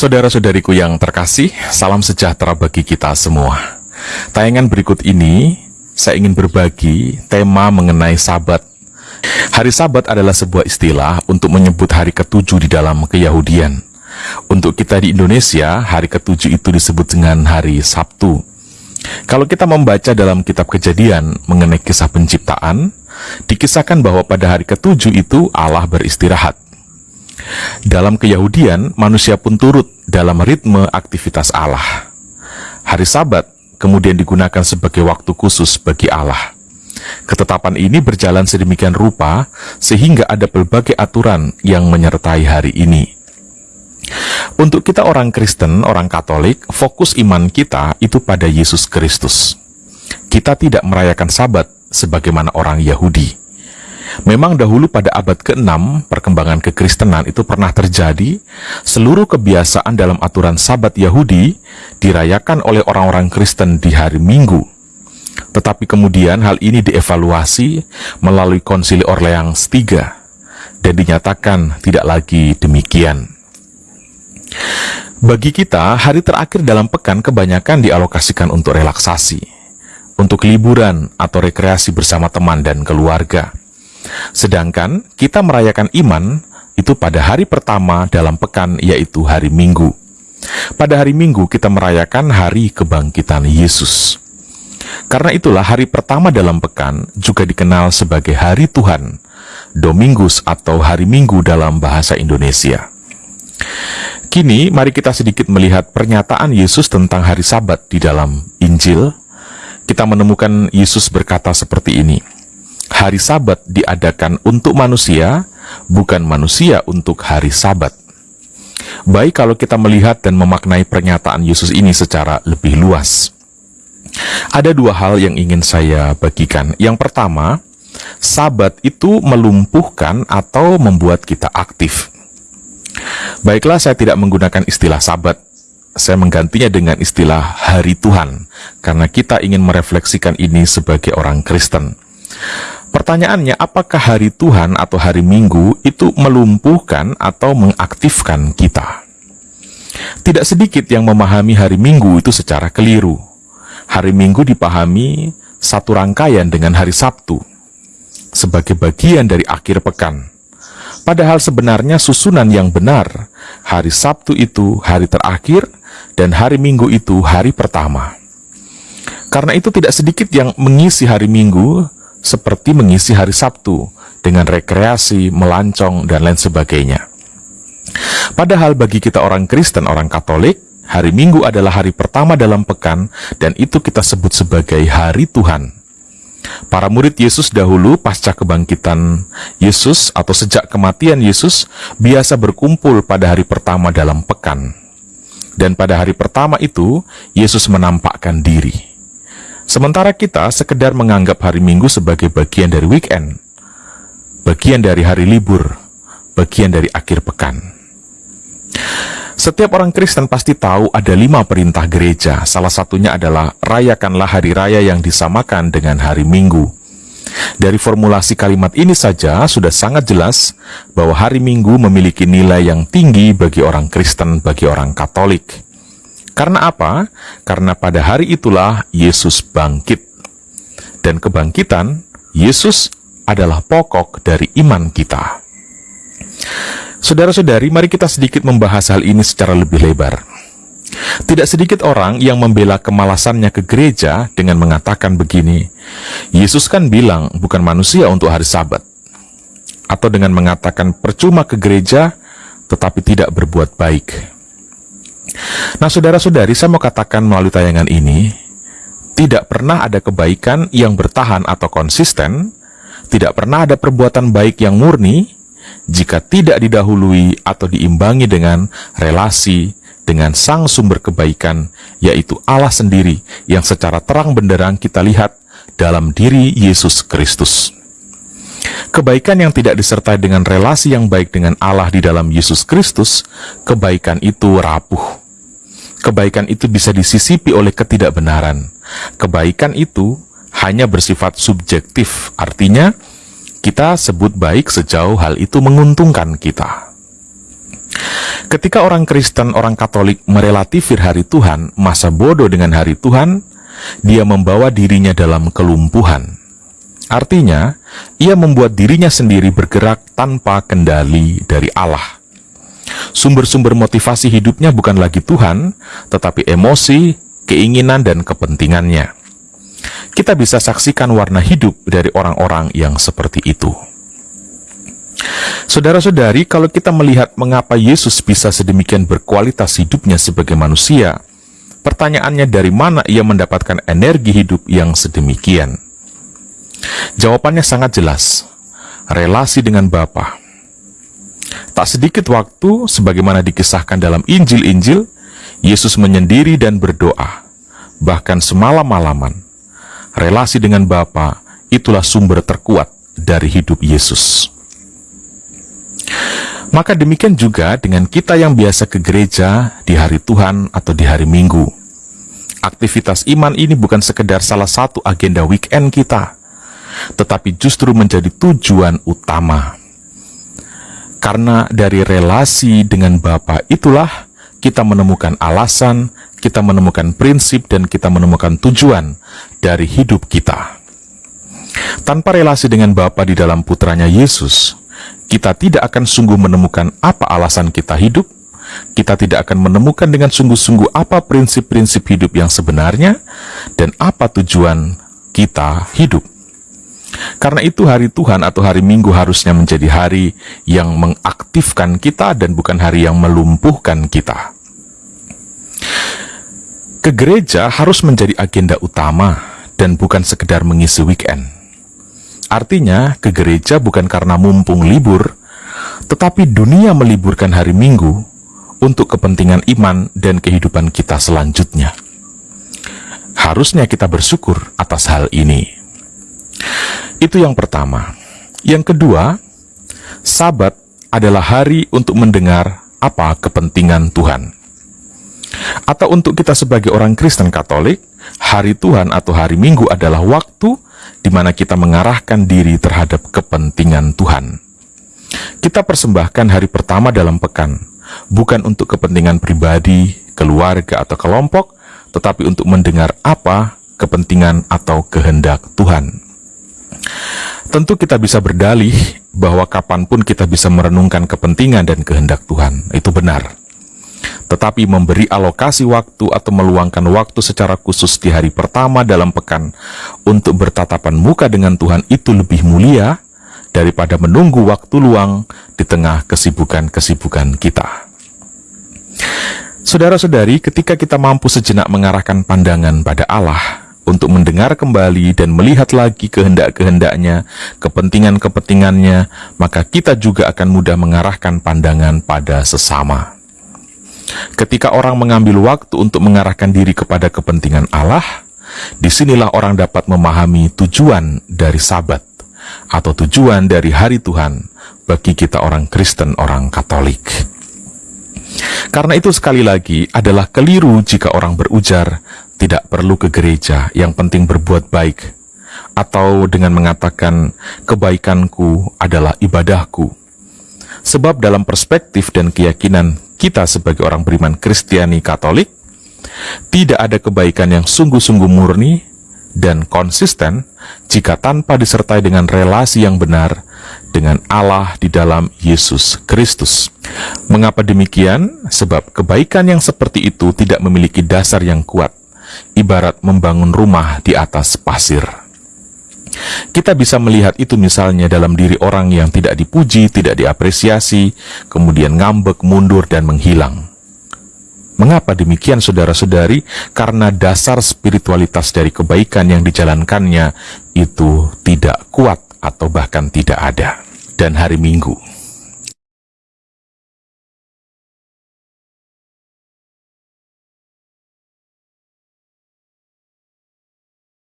Saudara-saudariku yang terkasih, salam sejahtera bagi kita semua. Tayangan berikut ini, saya ingin berbagi tema mengenai sabat. Hari sabat adalah sebuah istilah untuk menyebut hari ketujuh di dalam keyahudian. Untuk kita di Indonesia, hari ketujuh itu disebut dengan hari Sabtu. Kalau kita membaca dalam kitab kejadian mengenai kisah penciptaan, dikisahkan bahwa pada hari ketujuh itu Allah beristirahat. Dalam keyahudian, manusia pun turut dalam ritme aktivitas Allah. Hari Sabat kemudian digunakan sebagai waktu khusus bagi Allah. Ketetapan ini berjalan sedemikian rupa sehingga ada berbagai aturan yang menyertai hari ini. Untuk kita orang Kristen, orang Katolik, fokus iman kita itu pada Yesus Kristus. Kita tidak merayakan Sabat sebagaimana orang Yahudi. Memang dahulu pada abad ke-6, perkembangan kekristenan itu pernah terjadi, seluruh kebiasaan dalam aturan sabat Yahudi dirayakan oleh orang-orang Kristen di hari Minggu. Tetapi kemudian hal ini dievaluasi melalui konsili Orleans III, dan dinyatakan tidak lagi demikian. Bagi kita, hari terakhir dalam pekan kebanyakan dialokasikan untuk relaksasi, untuk liburan atau rekreasi bersama teman dan keluarga. Sedangkan kita merayakan iman itu pada hari pertama dalam pekan yaitu hari Minggu. Pada hari Minggu kita merayakan hari kebangkitan Yesus. Karena itulah hari pertama dalam pekan juga dikenal sebagai hari Tuhan, Domingus atau hari Minggu dalam bahasa Indonesia. Kini mari kita sedikit melihat pernyataan Yesus tentang hari Sabat di dalam Injil. Kita menemukan Yesus berkata seperti ini hari Sabat diadakan untuk manusia, bukan manusia untuk hari Sabat. Baik kalau kita melihat dan memaknai pernyataan Yesus ini secara lebih luas. Ada dua hal yang ingin saya bagikan. Yang pertama, Sabat itu melumpuhkan atau membuat kita aktif. Baiklah, saya tidak menggunakan istilah Sabat. Saya menggantinya dengan istilah Hari Tuhan, karena kita ingin merefleksikan ini sebagai orang Kristen. Pertanyaannya, apakah hari Tuhan atau hari Minggu itu melumpuhkan atau mengaktifkan kita? Tidak sedikit yang memahami hari Minggu itu secara keliru. Hari Minggu dipahami satu rangkaian dengan hari Sabtu sebagai bagian dari akhir pekan. Padahal sebenarnya susunan yang benar, hari Sabtu itu hari terakhir dan hari Minggu itu hari pertama. Karena itu tidak sedikit yang mengisi hari Minggu seperti mengisi hari Sabtu dengan rekreasi, melancong, dan lain sebagainya. Padahal bagi kita orang Kristen, orang Katolik, hari Minggu adalah hari pertama dalam pekan dan itu kita sebut sebagai hari Tuhan. Para murid Yesus dahulu pasca kebangkitan Yesus atau sejak kematian Yesus biasa berkumpul pada hari pertama dalam pekan. Dan pada hari pertama itu, Yesus menampakkan diri. Sementara kita sekedar menganggap hari Minggu sebagai bagian dari weekend, bagian dari hari libur, bagian dari akhir pekan. Setiap orang Kristen pasti tahu ada lima perintah gereja. Salah satunya adalah rayakanlah hari raya yang disamakan dengan hari Minggu. Dari formulasi kalimat ini saja sudah sangat jelas bahwa hari Minggu memiliki nilai yang tinggi bagi orang Kristen, bagi orang Katolik. Karena apa? Karena pada hari itulah Yesus bangkit. Dan kebangkitan Yesus adalah pokok dari iman kita. Saudara-saudari, mari kita sedikit membahas hal ini secara lebih lebar. Tidak sedikit orang yang membela kemalasannya ke gereja dengan mengatakan begini, Yesus kan bilang bukan manusia untuk hari sabat. Atau dengan mengatakan percuma ke gereja tetapi tidak berbuat baik. Nah, saudara-saudari, saya mau katakan melalui tayangan ini, tidak pernah ada kebaikan yang bertahan atau konsisten, tidak pernah ada perbuatan baik yang murni, jika tidak didahului atau diimbangi dengan relasi dengan sang sumber kebaikan, yaitu Allah sendiri yang secara terang benderang kita lihat dalam diri Yesus Kristus. Kebaikan yang tidak disertai dengan relasi yang baik dengan Allah di dalam Yesus Kristus, kebaikan itu rapuh kebaikan itu bisa disisipi oleh ketidakbenaran. Kebaikan itu hanya bersifat subjektif, artinya kita sebut baik sejauh hal itu menguntungkan kita. Ketika orang Kristen, orang Katolik merelatifir hari Tuhan, masa bodoh dengan hari Tuhan, dia membawa dirinya dalam kelumpuhan. Artinya, ia membuat dirinya sendiri bergerak tanpa kendali dari Allah. Sumber-sumber motivasi hidupnya bukan lagi Tuhan, tetapi emosi, keinginan, dan kepentingannya. Kita bisa saksikan warna hidup dari orang-orang yang seperti itu. Saudara-saudari, kalau kita melihat mengapa Yesus bisa sedemikian berkualitas hidupnya sebagai manusia, pertanyaannya dari mana ia mendapatkan energi hidup yang sedemikian? Jawabannya sangat jelas. Relasi dengan Bapa. Tak sedikit waktu, sebagaimana dikisahkan dalam Injil-Injil, Yesus menyendiri dan berdoa, bahkan semalam-malaman. Relasi dengan Bapa itulah sumber terkuat dari hidup Yesus. Maka demikian juga dengan kita yang biasa ke gereja di hari Tuhan atau di hari Minggu. Aktivitas iman ini bukan sekedar salah satu agenda weekend kita, tetapi justru menjadi tujuan utama. Karena dari relasi dengan Bapa itulah kita menemukan alasan, kita menemukan prinsip, dan kita menemukan tujuan dari hidup kita. Tanpa relasi dengan Bapa di dalam putranya Yesus, kita tidak akan sungguh menemukan apa alasan kita hidup, kita tidak akan menemukan dengan sungguh-sungguh apa prinsip-prinsip hidup yang sebenarnya, dan apa tujuan kita hidup. Karena itu hari Tuhan atau hari Minggu harusnya menjadi hari yang mengaktifkan kita dan bukan hari yang melumpuhkan kita. Ke gereja harus menjadi agenda utama dan bukan sekedar mengisi weekend. Artinya, ke gereja bukan karena mumpung libur, tetapi dunia meliburkan hari Minggu untuk kepentingan iman dan kehidupan kita selanjutnya. Harusnya kita bersyukur atas hal ini. Itu yang pertama. Yang kedua, Sabat adalah hari untuk mendengar apa kepentingan Tuhan. Atau untuk kita sebagai orang Kristen Katolik, hari Tuhan atau hari Minggu adalah waktu di mana kita mengarahkan diri terhadap kepentingan Tuhan. Kita persembahkan hari pertama dalam pekan, bukan untuk kepentingan pribadi, keluarga, atau kelompok, tetapi untuk mendengar apa kepentingan atau kehendak Tuhan. Tentu kita bisa berdalih bahwa kapan pun kita bisa merenungkan kepentingan dan kehendak Tuhan. Itu benar. Tetapi memberi alokasi waktu atau meluangkan waktu secara khusus di hari pertama dalam pekan untuk bertatapan muka dengan Tuhan itu lebih mulia daripada menunggu waktu luang di tengah kesibukan-kesibukan kita. Saudara-saudari, ketika kita mampu sejenak mengarahkan pandangan pada Allah, untuk mendengar kembali dan melihat lagi kehendak-kehendaknya, kepentingan-kepentingannya, maka kita juga akan mudah mengarahkan pandangan pada sesama. Ketika orang mengambil waktu untuk mengarahkan diri kepada kepentingan Allah, di sinilah orang dapat memahami tujuan dari sabat atau tujuan dari hari Tuhan bagi kita orang Kristen, orang Katolik. Karena itu sekali lagi adalah keliru jika orang berujar tidak perlu ke gereja, yang penting berbuat baik. Atau dengan mengatakan kebaikanku adalah ibadahku. Sebab dalam perspektif dan keyakinan kita sebagai orang beriman Kristiani Katolik, tidak ada kebaikan yang sungguh-sungguh murni dan konsisten jika tanpa disertai dengan relasi yang benar dengan Allah di dalam Yesus Kristus. Mengapa demikian? Sebab kebaikan yang seperti itu tidak memiliki dasar yang kuat, ibarat membangun rumah di atas pasir. Kita bisa melihat itu misalnya dalam diri orang yang tidak dipuji, tidak diapresiasi, kemudian ngambek, mundur, dan menghilang. Mengapa demikian saudara-saudari? Karena dasar spiritualitas dari kebaikan yang dijalankannya itu tidak kuat atau bahkan tidak ada. Dan hari Minggu